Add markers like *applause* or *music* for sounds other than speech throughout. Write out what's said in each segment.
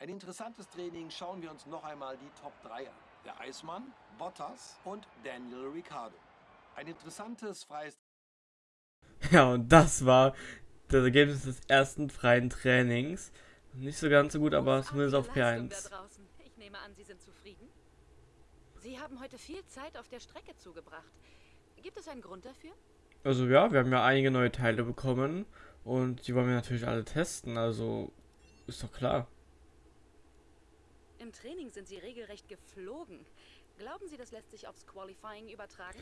Ein interessantes Training schauen wir uns noch einmal die Top 3 an. Der Eismann, Bottas und Daniel Ricciardo. Ein interessantes freies *laughs* Ja, und das war das Ergebnis des ersten freien Trainings. Nicht so ganz so gut, aber zumindest auf P1. Ich nehme an, Sie sind zufrieden? Sie haben heute viel Zeit auf der Strecke zugebracht. Gibt es einen Grund dafür? Also ja, wir haben ja einige neue Teile bekommen und die wollen wir natürlich alle testen, also ist doch klar. Im Training sind Sie regelrecht geflogen. Glauben Sie, das lässt sich aufs Qualifying übertragen?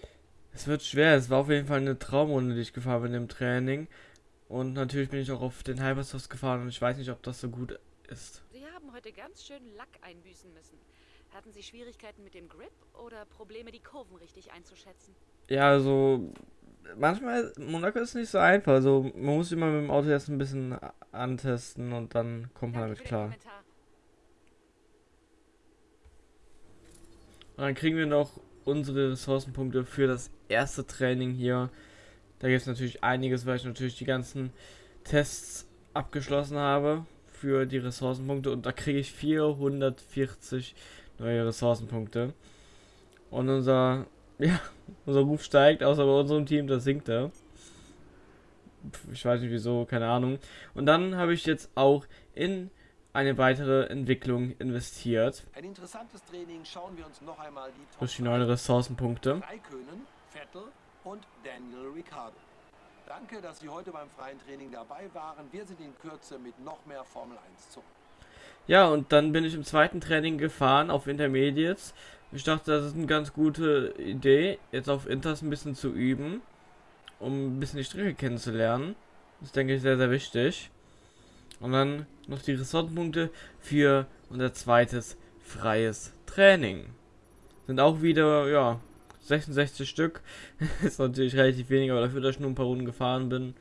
Es wird schwer, es war auf jeden Fall eine Traumrunde, die ich gefahren bin im Training. Und natürlich bin ich auch auf den Hypersofts gefahren und ich weiß nicht, ob das so gut ist. Sie haben heute ganz schön Lack einbüßen müssen. Hatten Sie Schwierigkeiten mit dem Grip oder Probleme, die Kurven richtig einzuschätzen? Ja, also manchmal, Monaco ist nicht so einfach. Also man muss immer mit dem Auto erst ein bisschen antesten und dann kommt man damit klar. Und dann kriegen wir noch unsere Ressourcenpunkte für das erste Training hier. Da gibt es natürlich einiges, weil ich natürlich die ganzen Tests abgeschlossen habe für die Ressourcenpunkte und da kriege ich 440 neue Ressourcenpunkte. Und unser, *laughs* ja, unser Ruf steigt, außer bei unserem Team, das sinkt er. Ich weiß nicht wieso, keine Ahnung. Und dann habe ich jetzt auch in eine weitere Entwicklung investiert. Ein interessantes Training schauen wir uns noch einmal die Top durch die neuen Ressourcenpunkte. Danke, dass Sie heute beim freien Training dabei waren. Wir sind in Kürze mit noch mehr Formel 1 zurück. Ja, und dann bin ich im zweiten Training gefahren auf Intermediates. Ich dachte, das ist eine ganz gute Idee, jetzt auf Inters ein bisschen zu üben, um ein bisschen die Strecke kennenzulernen. Das denke ich sehr, sehr wichtig. Und dann noch die Ressortpunkte für unser zweites freies Training. Sind auch wieder, ja, 66 Stück. *laughs* ist natürlich relativ wenig, aber dafür, dass ich nur ein paar Runden gefahren bin,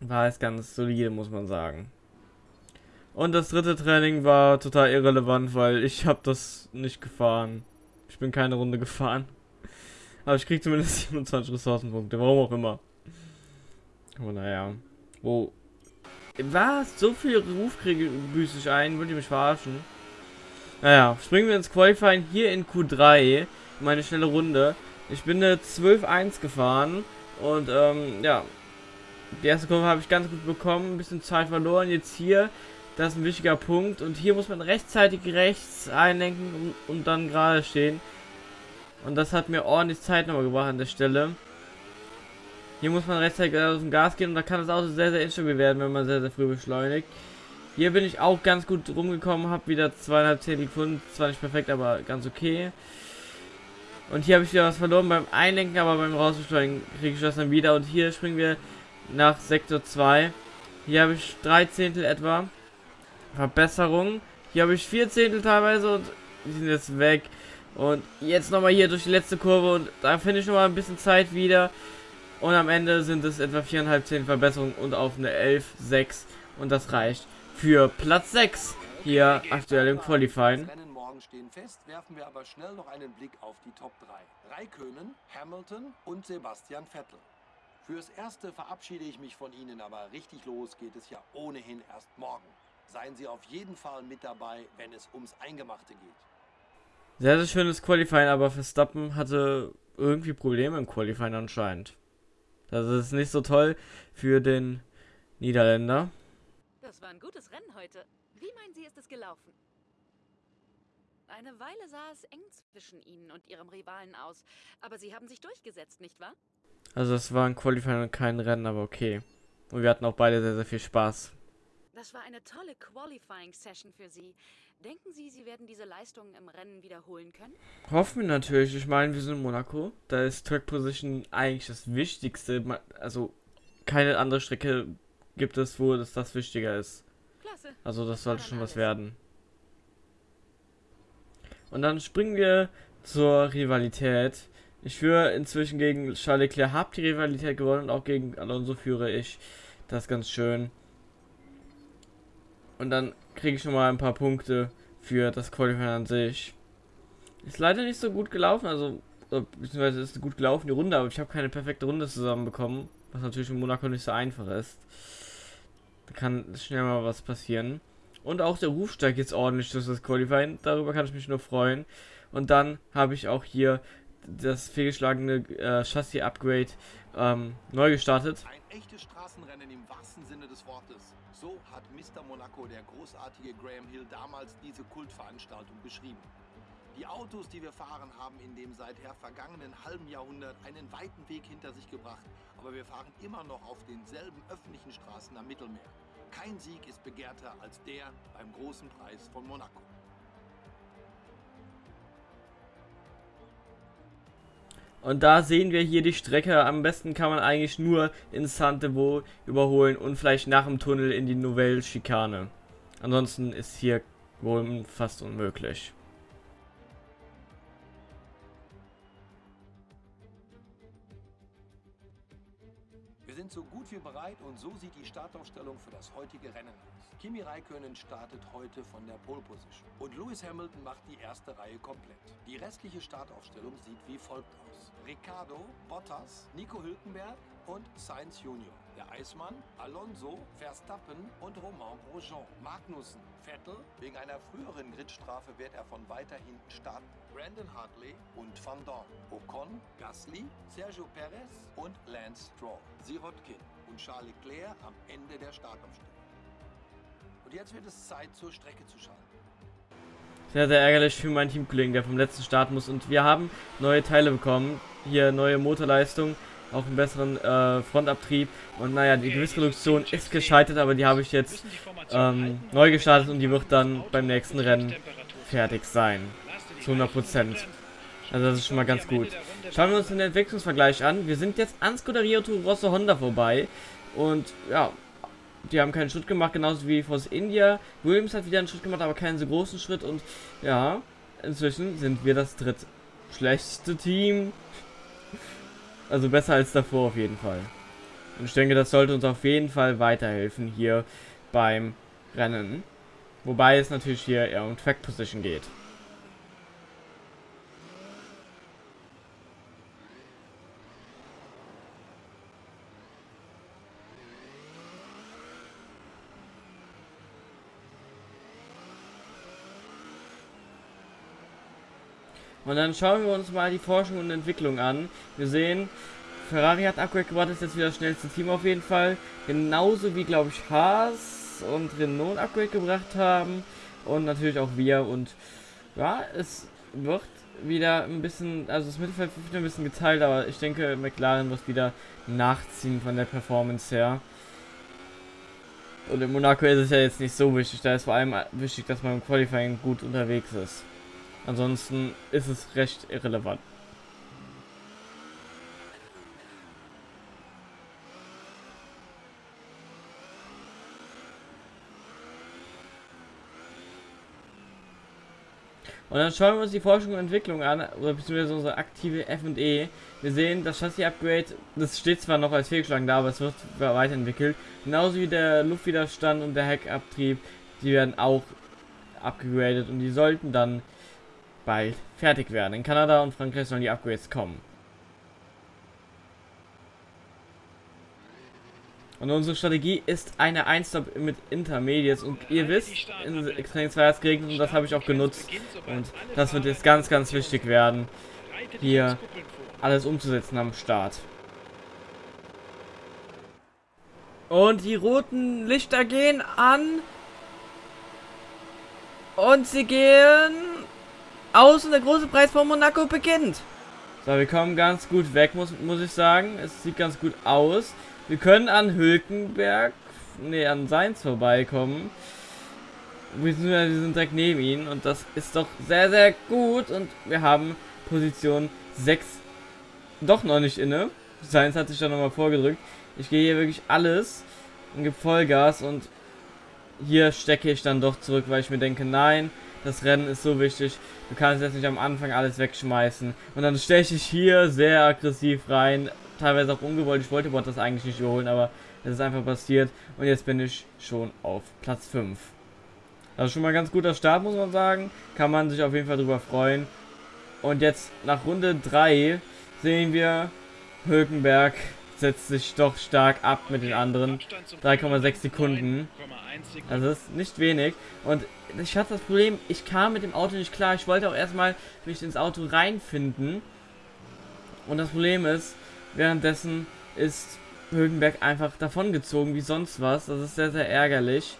war es ganz solide, muss man sagen. Und das dritte Training war total irrelevant, weil ich habe das nicht gefahren. Ich bin keine Runde gefahren. *laughs* Aber ich krieg zumindest *laughs* 27 Ressourcenpunkte, warum auch immer. Aber naja. Wo was? So viel Ruf kriege büße ich ein? Wollt ihr mich verarschen? Naja, springen wir ins Qualifying hier in Q3. Meine schnelle Runde. Ich bin eine 12-1 gefahren. Und, ähm, ja. Die erste Kurve habe ich ganz gut bekommen. Ein bisschen Zeit verloren. Jetzt hier. Das ist ein wichtiger Punkt. Und hier muss man rechtzeitig rechts einlenken und, und dann gerade stehen. Und das hat mir ordentlich Zeit nochmal gebracht an der Stelle. Hier muss man rechtzeitig aus dem Gas gehen und da kann das Auto sehr, sehr instabil werden, wenn man sehr, sehr früh beschleunigt. Hier bin ich auch ganz gut rumgekommen, habe wieder zweieinhalb Zehntel gefunden. Zwar nicht perfekt, aber ganz okay. Und hier habe ich wieder was verloren beim Einlenken, aber beim Rausbeschleunigen kriege ich das dann wieder. Und hier springen wir nach Sektor 2. Hier habe ich drei Zehntel etwa. Verbesserung. Hier habe ich vier Zehntel teilweise und die sind jetzt weg. Und jetzt nochmal hier durch die letzte Kurve und da finde ich nochmal ein bisschen Zeit wieder. Und am Ende sind es etwa 4,5 10 Verbesserungen und auf eine 11, 6. Und das reicht für Platz 6 hier aktuell im Qualifying. Stehen fest, werfen wir aber schnell noch einen Blick auf die Top 3. Raikönen, Hamilton und Sebastian Vettel. Fürs Erste verabschiede ich mich von Ihnen, aber richtig los geht es ja ohnehin erst morgen. Seien Sie auf jeden Fall mit dabei, wenn es ums Eingemachte geht. Sehr, sehr schönes Qualifying, aber Verstappen hatte irgendwie Probleme im Qualifying anscheinend. Das ist nicht so toll für den Niederländer. Das war ein gutes Rennen heute. Wie meinen Sie, ist es gelaufen? Eine Weile sah es eng zwischen Ihnen und Ihrem Rivalen aus. Aber Sie haben sich durchgesetzt, nicht wahr? Also es war ein Qualifying und kein Rennen, aber okay. Und wir hatten auch beide sehr, sehr viel Spaß. Das war eine tolle Qualifying-Session für Sie. Denken Sie, Sie werden diese Leistung im Rennen wiederholen können? Hoffen wir natürlich. Ich meine, wir sind in Monaco. Da ist Track Position eigentlich das Wichtigste. Also keine andere Strecke gibt es, wo das, das wichtiger ist. Klasse. Also das sollte schon was werden. Und dann springen wir zur Rivalität. Ich führe inzwischen gegen Charles Leclerc, habe die Rivalität gewonnen und auch gegen Alonso führe ich. Das ist ganz schön. Und dann kriege ich schon mal ein paar Punkte für das Qualifying an sich. Ist leider nicht so gut gelaufen, also beziehungsweise ist gut gelaufen die Runde, aber ich habe keine perfekte Runde zusammenbekommen, was natürlich in Monaco nicht so einfach ist. Da kann schnell mal was passieren. Und auch der Ruf steigt jetzt ordentlich durch das Qualifying. Darüber kann ich mich nur freuen. Und dann habe ich auch hier das fehlgeschlagene äh, Chassis-Upgrade ähm, neu gestartet. Ein echtes Straßenrennen im wahrsten Sinne des Wortes. So hat Mr. Monaco, der großartige Graham Hill, damals diese Kultveranstaltung beschrieben. Die Autos, die wir fahren, haben in dem seither vergangenen halben Jahrhundert einen weiten Weg hinter sich gebracht, aber wir fahren immer noch auf denselben öffentlichen Straßen am Mittelmeer. Kein Sieg ist begehrter als der beim großen Preis von Monaco. Und da sehen wir hier die Strecke. Am besten kann man eigentlich nur in Santevo überholen und vielleicht nach dem Tunnel in die Nouvelle Schikane. Ansonsten ist hier wohl fast unmöglich. Sind so gut wie bereit und so sieht die Startaufstellung für das heutige Rennen aus. Kimi Räikkönen startet heute von der Pole Position und Lewis Hamilton macht die erste Reihe komplett. Die restliche Startaufstellung sieht wie folgt aus. Ricardo, Bottas, Nico Hülkenberg und Sainz Junior. Der Eismann, Alonso, Verstappen und Romain Grosjean. Magnussen, Vettel, wegen einer früheren Gridstrafe wird er von weiter hinten starten. Brandon Hartley und Van Dorn. Ocon, Gasly, Sergio Perez und Lance Stroll. Sirotkin und Charles Leclerc am Ende der Startaufstellung. Und jetzt wird es Zeit, zur Strecke zu schalten. Sehr, sehr ärgerlich für meinen Teamkollegen, der vom letzten Start muss. Und wir haben neue Teile bekommen. Hier neue Motorleistung, auch einen besseren äh, Frontabtrieb. Und naja, die Gewissreduktion ist gescheitert, aber die habe ich jetzt ähm, neu gestartet und die wird dann beim nächsten Rennen fertig sein. Zu 100%. Also das ist schon mal ganz gut. Schauen wir uns den Entwicklungsvergleich an. Wir sind jetzt an Scuderia Rosso Honda vorbei. Und ja, die haben keinen Schritt gemacht, genauso wie Force India. Williams hat wieder einen Schritt gemacht, aber keinen so großen Schritt. Und ja, inzwischen sind wir das drittschlechteste Team. Also besser als davor auf jeden Fall. Und ich denke, das sollte uns auf jeden Fall weiterhelfen hier beim Rennen. Wobei es natürlich hier eher um Track Position geht. Dann schauen wir uns mal die Forschung und Entwicklung an. Wir sehen, Ferrari hat Upgrade gebracht, ist jetzt wieder das schnellste Team auf jeden Fall. Genauso wie, glaube ich, Haas und Renault Upgrade gebracht haben. Und natürlich auch wir. Und ja, es wird wieder ein bisschen, also das Mittelfeld wird ein bisschen geteilt, aber ich denke, McLaren wird wieder nachziehen von der Performance her. Und in Monaco ist es ja jetzt nicht so wichtig, da ist vor allem wichtig, dass man im Qualifying gut unterwegs ist. Ansonsten ist es recht irrelevant. Und dann schauen wir uns die Forschung und Entwicklung an, oder beziehungsweise unsere aktive F&E. Wir sehen, das Chassis-Upgrade, das steht zwar noch als fehlgeschlagen da, aber es wird weiterentwickelt. Genauso wie der Luftwiderstand und der Heckabtrieb, die werden auch abgegradet und die sollten dann bald fertig werden. In Kanada und Frankreich sollen die Upgrades kommen. Und unsere Strategie ist eine 1 mit Intermediates. Und ihr wisst, in Training 2 hat es geregnet und das habe ich auch genutzt. Und das wird jetzt ganz, ganz wichtig werden, hier alles umzusetzen am Start. Und die roten Lichter gehen an. Und sie gehen aus und der große Preis von Monaco beginnt. So, wir kommen ganz gut weg, muss, muss ich sagen. Es sieht ganz gut aus. Wir können an Hülkenberg, nee, an Seins vorbeikommen. Wir sind direkt neben ihn und das ist doch sehr, sehr gut. Und wir haben Position 6 doch noch nicht inne. Seins hat sich da nochmal vorgedrückt. Ich gehe hier wirklich alles und gebe Vollgas und hier stecke ich dann doch zurück, weil ich mir denke, nein, das Rennen ist so wichtig. Du kannst jetzt nicht am Anfang alles wegschmeißen. Und dann steche ich hier sehr aggressiv rein. Teilweise auch ungewollt. Ich wollte das eigentlich nicht überholen, aber es ist einfach passiert. Und jetzt bin ich schon auf Platz 5. Also schon mal ein ganz guter Start, muss man sagen. Kann man sich auf jeden Fall drüber freuen. Und jetzt nach Runde 3 sehen wir Hülkenberg setzt sich doch stark ab mit den anderen. 3,6 Sekunden. Also das ist nicht wenig. Und ich hatte das Problem, ich kam mit dem Auto nicht klar. Ich wollte auch erstmal mich ins Auto reinfinden. Und das Problem ist, währenddessen ist Högenberg einfach davongezogen wie sonst was. Das ist sehr, sehr ärgerlich.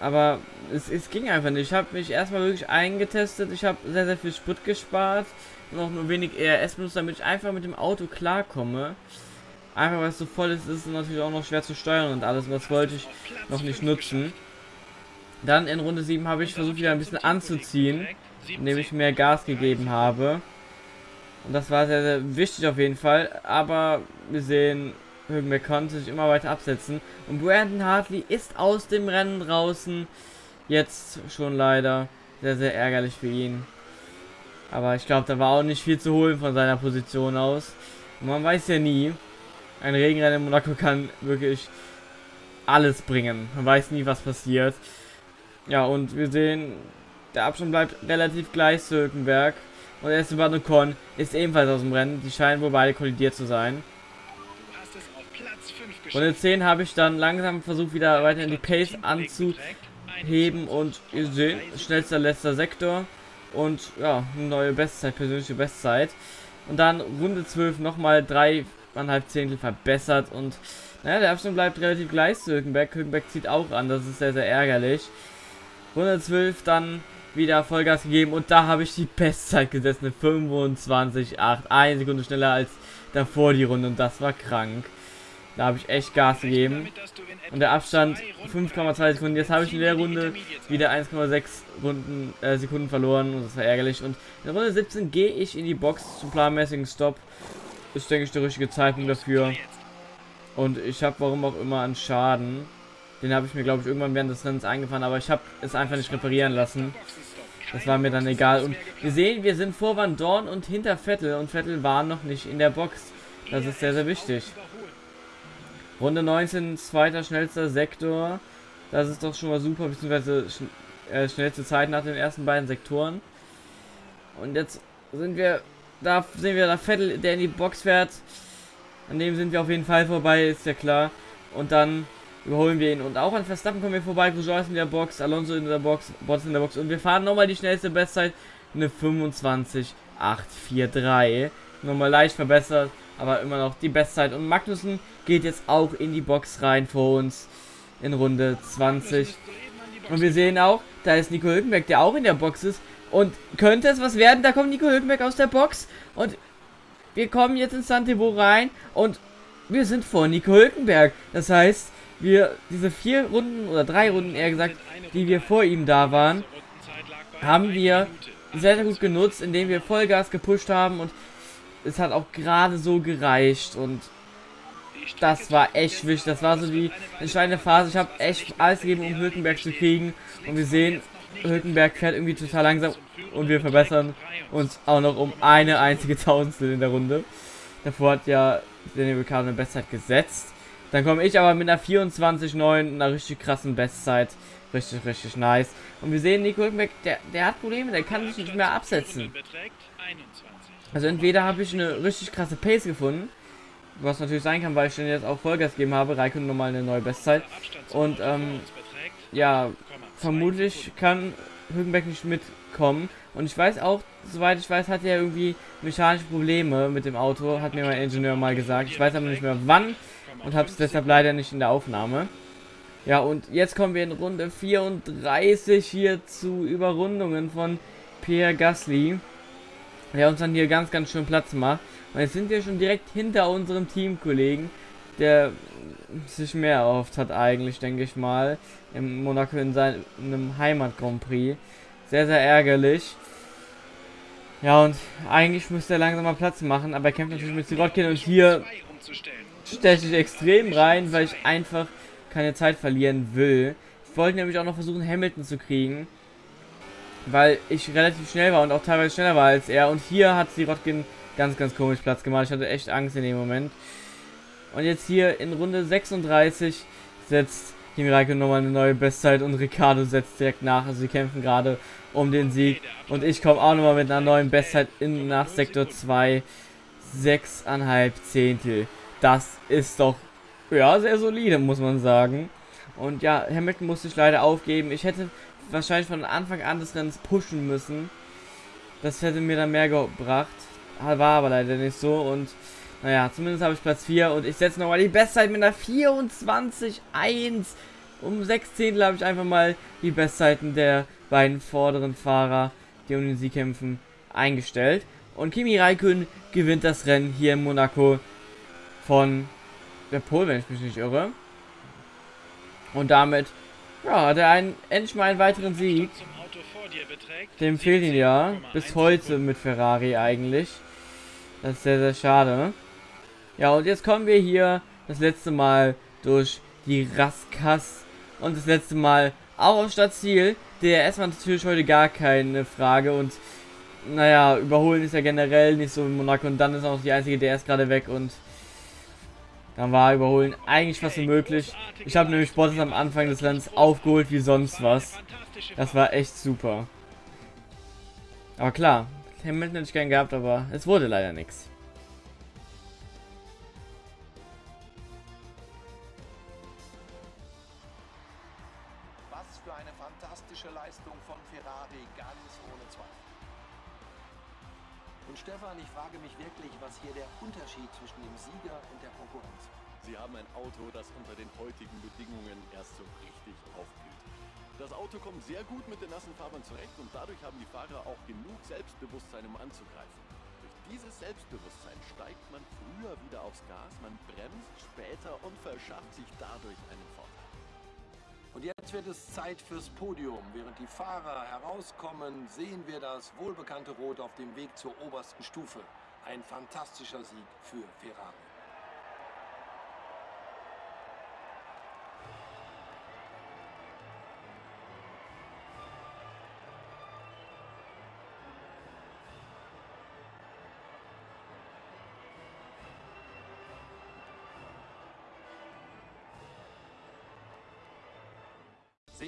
Aber es, es ging einfach nicht. Ich habe mich erstmal wirklich eingetestet. Ich habe sehr, sehr viel Sprit gespart. Und auch nur wenig ERS benutzt, damit ich einfach mit dem Auto klarkomme. Einfach weil es so voll ist, ist es natürlich auch noch schwer zu steuern und alles. Und das wollte ich noch nicht nutzen. Dann in Runde 7 habe ich versucht wieder ein bisschen anzuziehen, indem ich mehr Gas gegeben habe. Und das war sehr, sehr wichtig auf jeden Fall. Aber wir sehen, Hülkenberg konnte sich immer weiter absetzen. Und Brandon Hartley ist aus dem Rennen draußen. Jetzt schon leider. Sehr, sehr ärgerlich für ihn. Aber ich glaube, da war auch nicht viel zu holen von seiner Position aus. Und man weiß ja nie. Ein Regenrennen in Monaco kann wirklich alles bringen. Man weiß nie, was passiert. Ja, und wir sehen, der Abstand bleibt relativ gleich zu Hülkenberg. Und Esteban Ocon ist ebenfalls aus dem Rennen. Die scheinen wohl beide kollidiert zu sein. Runde 10 habe ich dann langsam versucht, wieder weiter in die Pace anzuheben. Und ihr seht, schnellster letzter Sektor. Und ja, eine neue Bestzeit, persönliche Bestzeit. Und dann Runde 12 nochmal dreieinhalb Zehntel verbessert. Und naja, der Abstand bleibt relativ gleich zu Hülkenberg. Hülkenberg zieht auch an, das ist sehr, sehr ärgerlich. Runde 12 dann wieder Vollgas gegeben und da habe ich die Bestzeit gesetzt, eine 25,8. Eine Sekunde schneller als davor die Runde und das war krank. Da habe ich echt Gas gegeben. Und der Abstand 5,2 Sekunden. Jetzt habe ich in der Runde wieder 1,6 Runden äh, Sekunden verloren und das war ärgerlich. Und in Runde 17 gehe ich in die Box zum planmäßigen Stop. Ist, denke ich, der richtige Zeitpunkt dafür. Und ich habe warum auch immer einen Schaden. Den habe ich mir, glaube ich, irgendwann während des Rennens eingefahren, aber ich habe es einfach nicht reparieren lassen. Das war mir dann egal. Und wir sehen, wir sind vor Van Dorn und hinter Vettel. Und Vettel war noch nicht in der Box. Das ist sehr, sehr wichtig. Runde 19, zweiter schnellster Sektor. Das ist doch schon mal super, beziehungsweise schn äh, schnellste Zeit nach den ersten beiden Sektoren. Und jetzt sind wir, da sehen wir da Vettel, der in die Box fährt. An dem sind wir auf jeden Fall vorbei, ist ja klar. Und dann überholen wir ihn. Und auch an Verstappen kommen wir vorbei. Grosjean ist in der Box, Alonso in der Box, Bottas in der Box. Und wir fahren nochmal die schnellste Bestzeit. Eine 25,843. Nochmal leicht verbessert, aber immer noch die Bestzeit. Und Magnussen geht jetzt auch in die Box rein vor uns in Runde 20. Und wir sehen auch, da ist Nico Hülkenberg, der auch in der Box ist. Und könnte es was werden? Da kommt Nico Hülkenberg aus der Box. Und wir kommen jetzt in Santebo rein. Und wir sind vor Nico Hülkenberg. Das heißt, wir diese vier Runden oder drei Runden eher gesagt, die wir vor ihm da waren, haben wir sehr, sehr gut genutzt, indem wir Vollgas gepusht haben und es hat auch gerade so gereicht und das war echt wichtig. Das war so die entscheidende Phase. Ich habe echt alles gegeben, um Hülkenberg zu kriegen und wir sehen, Hülkenberg fährt irgendwie total langsam und wir verbessern uns auch noch um eine einzige *laughs* Tausendstel in der Runde. Davor hat ja Daniel Ricciardo eine Bestzeit gesetzt. Dann komme ich aber mit einer 24,9, einer richtig krassen Bestzeit. Richtig, richtig nice. Und wir sehen, Nico Hülkenberg, der, der hat Probleme, der kann sich nicht mehr absetzen. Also entweder habe ich eine richtig krasse Pace gefunden, was natürlich sein kann, weil ich dann jetzt auch Vollgas gegeben habe, Raikkonen nochmal eine neue Bestzeit. Und ähm, ja, vermutlich kann Hülkenberg nicht mitkommen. Und ich weiß auch, soweit ich weiß, hat er irgendwie mechanische Probleme mit dem Auto, hat mir mein Ingenieur mal gesagt. Ich weiß aber nicht mehr wann und habe es deshalb leider nicht in der Aufnahme. Ja, und jetzt kommen wir in Runde 34 hier zu Überrundungen von Pierre Gasly, der uns dann hier ganz, ganz schön Platz macht. Und jetzt sind wir schon direkt hinter unserem Teamkollegen, der sich mehr erhofft hat eigentlich, denke ich mal, im Monaco in seinem Heimat Grand Prix. Sehr, sehr ärgerlich. Ja, und eigentlich müsste er langsam mal Platz machen, aber er kämpft natürlich mit Sirotkin und hier steche ich extrem rein, weil ich einfach keine Zeit verlieren will. Ich wollte nämlich auch noch versuchen, Hamilton zu kriegen. Weil ich relativ schnell war und auch teilweise schneller war als er. Und hier hat Sirotkin ganz, ganz komisch Platz gemacht. Ich hatte echt Angst in dem Moment. Und jetzt hier in Runde 36 setzt Kimi Raikkonen nochmal eine neue Bestzeit und Ricardo setzt direkt nach. Also sie kämpfen gerade um den Sieg. Und ich komme auch nochmal mit einer neuen Bestzeit in, nach Sektor 2. 6,5 Zehntel. das ist doch, ja, sehr solide, muss man sagen. Und ja, Hamilton musste ich leider aufgeben. Ich hätte wahrscheinlich von Anfang an des Rennens pushen müssen. Das hätte mir dann mehr gebracht. War aber leider nicht so. Und naja, zumindest habe ich Platz 4. Und ich setze nochmal die Bestzeit mit einer 24-1. Um 6 Zehntel habe ich einfach mal die Bestzeiten der beiden vorderen Fahrer, die um den Sieg kämpfen, eingestellt. Und Kimi Raikön gewinnt das Rennen hier in Monaco von der Pole, wenn ich mich nicht irre. Und damit ja, hat er einen, endlich mal einen weiteren Sieg. Dem fehlt ihn ja bis heute mit Ferrari eigentlich. Das ist sehr, sehr schade. Ja, und jetzt kommen wir hier das letzte Mal durch die Raskas und das letzte Mal auch auf Stadtziel. Der erstmal natürlich heute gar keine Frage und naja, überholen ist ja generell nicht so in Monaco und dann ist auch die einzige der ist gerade weg und dann war Überholen eigentlich fast unmöglich. Ich habe nämlich Bottas am Anfang des Rennens aufgeholt wie sonst was. Das war echt super. Aber klar, Hamilton hätte ich gern gehabt, aber es wurde leider nichts. Was für eine fantastische Leistung von Ferrari, ganz ohne Zweifel. Und Stefan, ich frage mich wirklich, was hier der Unterschied zwischen dem Sieger und der Konkurrenz ist. Sie haben ein Auto, das unter den heutigen Bedingungen erst so richtig aufblüht. Das Auto kommt sehr gut mit den nassen Fahrbahn zurecht und dadurch haben die Fahrer auch genug Selbstbewusstsein, um anzugreifen. Durch dieses Selbstbewusstsein steigt man früher wieder aufs Gas, man bremst später und verschafft sich dadurch einen. Und jetzt wird es Zeit fürs Podium. Während die Fahrer herauskommen, sehen wir das wohlbekannte Rot auf dem Weg zur obersten Stufe. Ein fantastischer Sieg für Ferrari.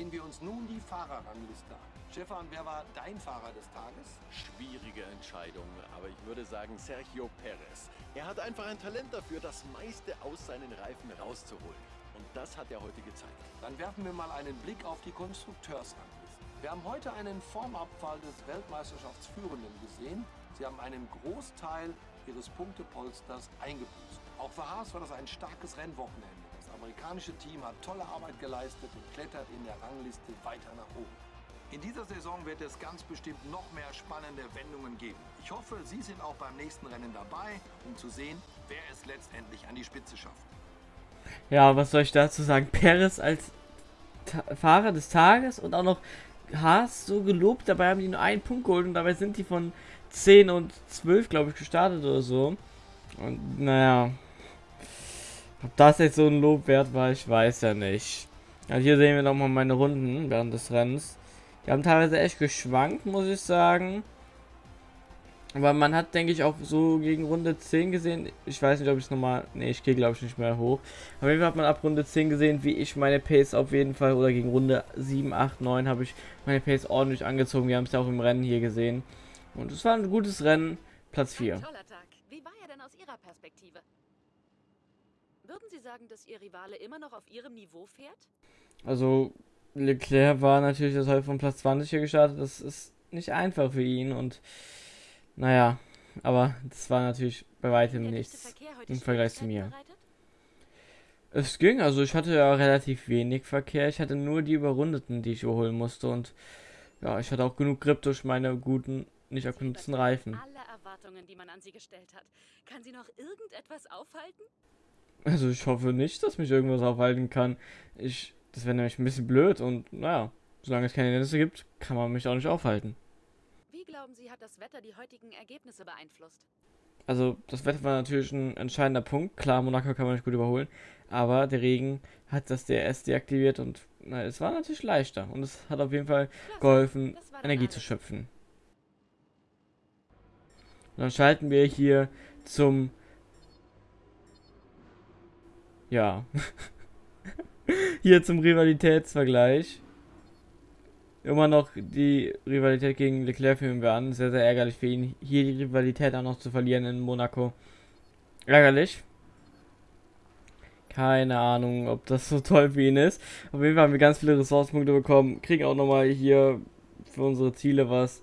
Sehen wir uns nun die Fahrerrangliste an. Stefan, wer war dein Fahrer des Tages? Schwierige Entscheidung, aber ich würde sagen Sergio Perez. Er hat einfach ein Talent dafür, das meiste aus seinen Reifen rauszuholen. Und das hat er heute gezeigt. Dann werfen wir mal einen Blick auf die Konstrukteursrangliste. Wir haben heute einen Formabfall des Weltmeisterschaftsführenden gesehen. Sie haben einen Großteil ihres Punktepolsters eingebüßt. Auch für Haas war das ein starkes Rennwochenende. Amerikanische Team hat tolle Arbeit geleistet und klettert in der Rangliste weiter nach oben. In dieser Saison wird es ganz bestimmt noch mehr spannende Wendungen geben. Ich hoffe, Sie sind auch beim nächsten Rennen dabei, um zu sehen, wer es letztendlich an die Spitze schafft. Ja, was soll ich dazu sagen? Perez als Ta Fahrer des Tages und auch noch Haas so gelobt. Dabei haben die nur einen Punkt geholt und dabei sind die von 10 und 12, glaube ich, gestartet oder so. Und naja, ob das jetzt so ein Lob wert war, ich weiß ja nicht. Also hier sehen wir nochmal meine Runden während des Rennens. Die haben teilweise echt geschwankt, muss ich sagen. Aber man hat, denke ich, auch so gegen Runde 10 gesehen. Ich weiß nicht, ob ich es nochmal. Ne, ich gehe, glaube ich, nicht mehr hoch. Auf jeden Fall hat man ab Runde 10 gesehen, wie ich meine Pace auf jeden Fall. Oder gegen Runde 7, 8, 9 habe ich meine Pace ordentlich angezogen. Wir haben es ja auch im Rennen hier gesehen. Und es war ein gutes Rennen. Platz 4. Ein toller Tag. Wie war er denn aus Ihrer Perspektive? Würden Sie sagen, dass Ihr Rivale immer noch auf Ihrem Niveau fährt? Also, Leclerc war natürlich das heute von Platz 20 hier gestartet. Das ist nicht einfach für ihn und naja, aber das war natürlich bei weitem nichts im Vergleich zu mir. bereitet? Es ging, also ich hatte ja relativ wenig Verkehr. Ich hatte nur die Überrundeten, die ich überholen musste und ja, ich hatte auch genug Grip durch meine guten, nicht abgenutzten übertreffen Reifen. Alle Erwartungen, die man an Sie gestellt hat. Kann Sie noch irgendetwas aufhalten? Also ich hoffe nicht, dass mich irgendwas aufhalten kann. Ich, das wäre nämlich ein bisschen blöd und naja, solange es keine Hindernisse gibt, kann man mich auch nicht aufhalten. Wie glauben Sie, hat das Wetter die heutigen Ergebnisse beeinflusst? Also das Wetter war natürlich ein entscheidender Punkt. Klar, Monaco kann man nicht gut überholen, aber der Regen hat das DRS deaktiviert und na, es war natürlich leichter und es hat auf jeden Fall geholfen, Energie zu schöpfen. Und dann schalten wir hier zum ja *laughs* hier zum Rivalitätsvergleich. Immer noch die Rivalität gegen Leclerc führen wir an. Sehr, sehr ärgerlich für ihn, hier die Rivalität auch noch zu verlieren in Monaco. Ärgerlich. Keine Ahnung, ob das so toll für ihn ist. Auf jeden Fall haben wir ganz viele Ressourcenpunkte bekommen. Kriegen auch nochmal hier für unsere Ziele was.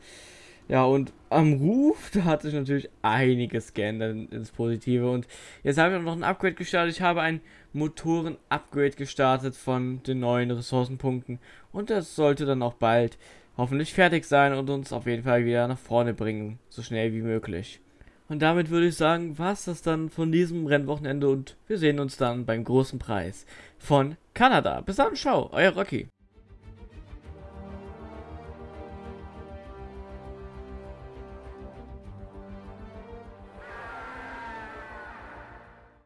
Ja, und am Ruf, da hat sich natürlich einiges geändert ins Positive. Und jetzt habe ich auch noch ein Upgrade gestartet. Ich habe ein Motoren-Upgrade gestartet von den neuen Ressourcenpunkten. Und das sollte dann auch bald hoffentlich fertig sein und uns auf jeden Fall wieder nach vorne bringen. So schnell wie möglich. Und damit würde ich sagen, war es das dann von diesem Rennwochenende und wir sehen uns dann beim großen Preis von Kanada. Bis dann, ciao, euer Rocky.